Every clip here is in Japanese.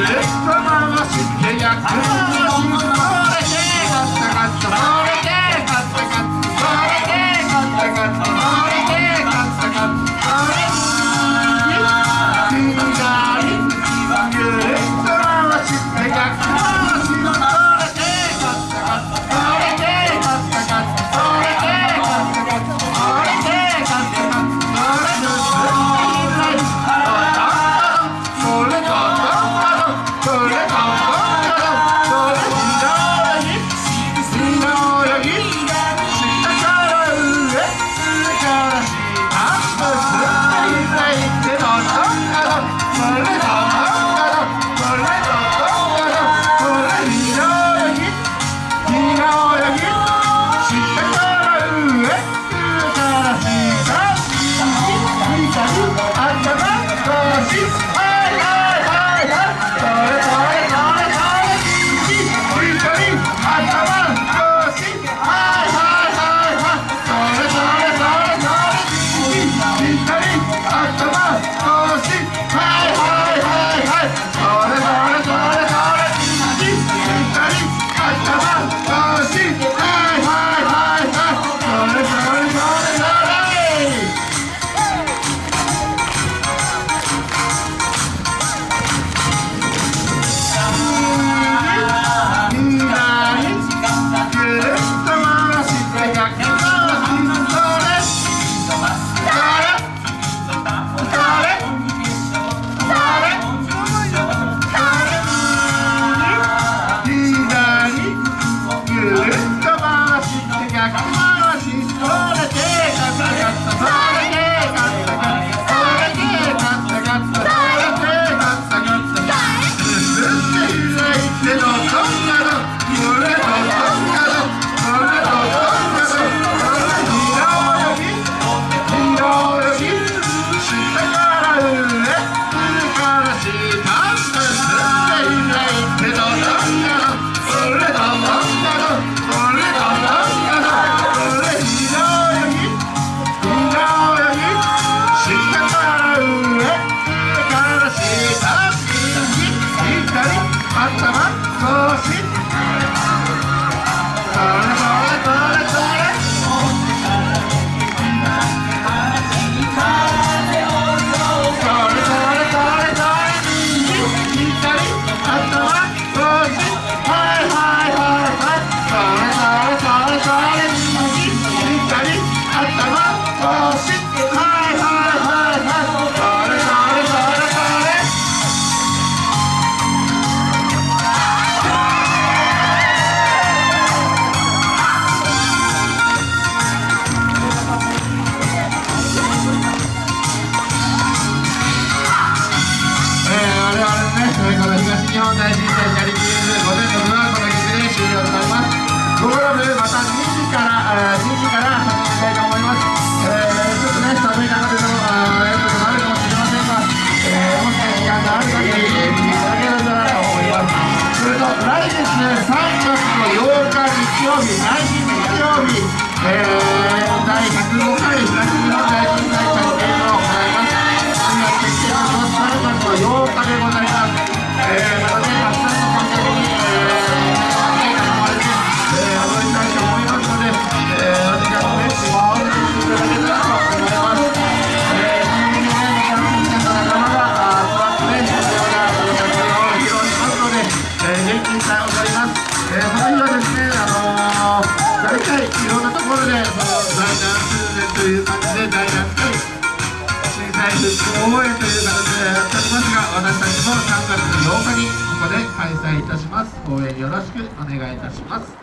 Beleza? Bravo, Yeah. 曜日、週日曜日、えー、第105回、久しぶりの会復興応援という形でやっておりますが私たちも3月8日にここで開催いたします。応援よろしくお願いいたします。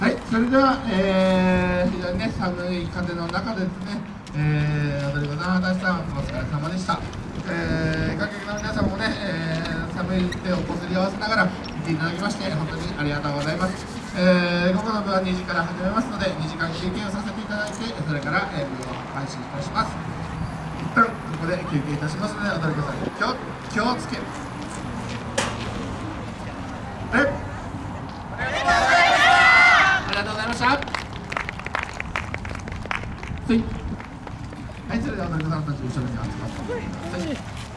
はいそれでは、えー、非常にね寒い風の中でですね、えー、踊り子の話さんお疲れ様でした。えー、観客の皆さんもね、えー、寒い手をこすり合わせながら見ていただきまして本当にありがとうございます、えー、午後の部は2時から始めますので2時間休憩をさせていただいてそれから、えー、部を開始いたします。一旦ここで休憩いたしますので踊り子さん気を気をつけ。え？ありがとうございました。はい、はい、それでは踊り子さんたち後ろに集まって。はい